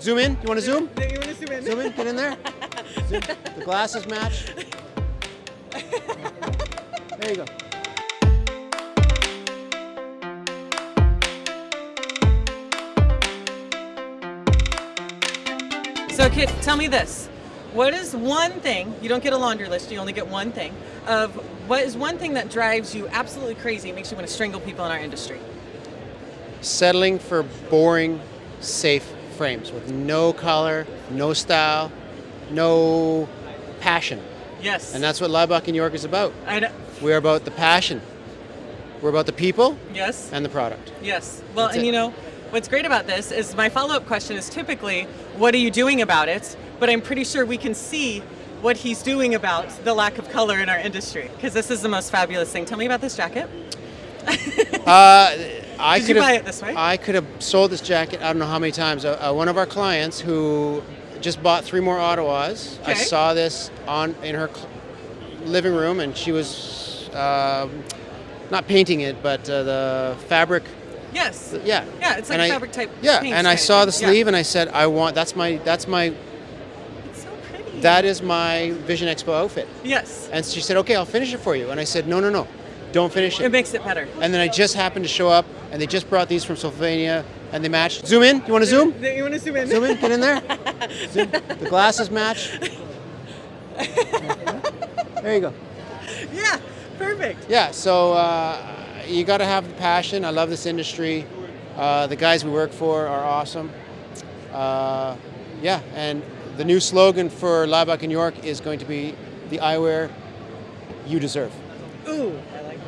Zoom in. You want to zoom? You want to zoom in? Zoom in. Get in there. Zoom. The glasses match. There you go. So, Kit, tell me this. What is one thing, you don't get a laundry list, you only get one thing, of what is one thing that drives you absolutely crazy, makes you want to strangle people in our industry? Settling for boring, safe frames with no color, no style, no passion. Yes. And that's what Laibach in York is about. I. We're about the passion. We're about the people Yes. and the product. Yes. Well, That's and it. you know, what's great about this is my follow up question is typically, what are you doing about it? But I'm pretty sure we can see what he's doing about the lack of color in our industry because this is the most fabulous thing. Tell me about this jacket. Uh, I could have, buy it this way? I could have sold this jacket. I don't know how many times. Uh, uh, one of our clients who just bought three more Ottawas. I Okay. saw this on in her living room, and she was um not painting it, but uh, the fabric. Yes. Yeah. Yeah, it's like And a I- fabric type. Yeah, and I saw the thing. Yeah. sleeve, and I said, I want. That's my. That's my. It's so pretty. That is my Vision Expo outfit. Yes. And she said, okay, I'll finish it for you. And I said, no, no, no, don't finish It it. makes it better. And then I just happened to show up, and they just brought these from Sylvania, and they match. Zoom in. You want to zoom? You want to zoom in? Zoom in. Get in there. Zoom. The glasses match. There you go. Yeah. Perfect. Yeah. So uh, you got to have the passion. I love this industry. Uh, the guys we work for are awesome. Uh, yeah, and the new slogan for Laibach in York is going to be the eyewear you deserve. Ooh.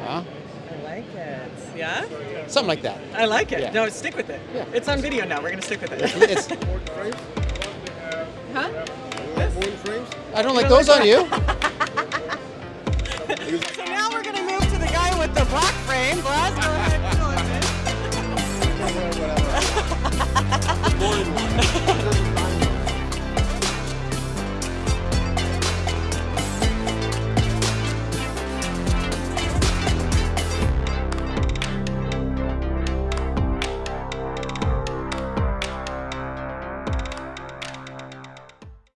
I like it. Huh? I like it. Yeah. Something like that. I like it. Yeah. No, stick with it. Yeah. It's on video now. We're gonna stick with it. It's, huh? I don't like those on you. So now we're gonna move to the guy with the black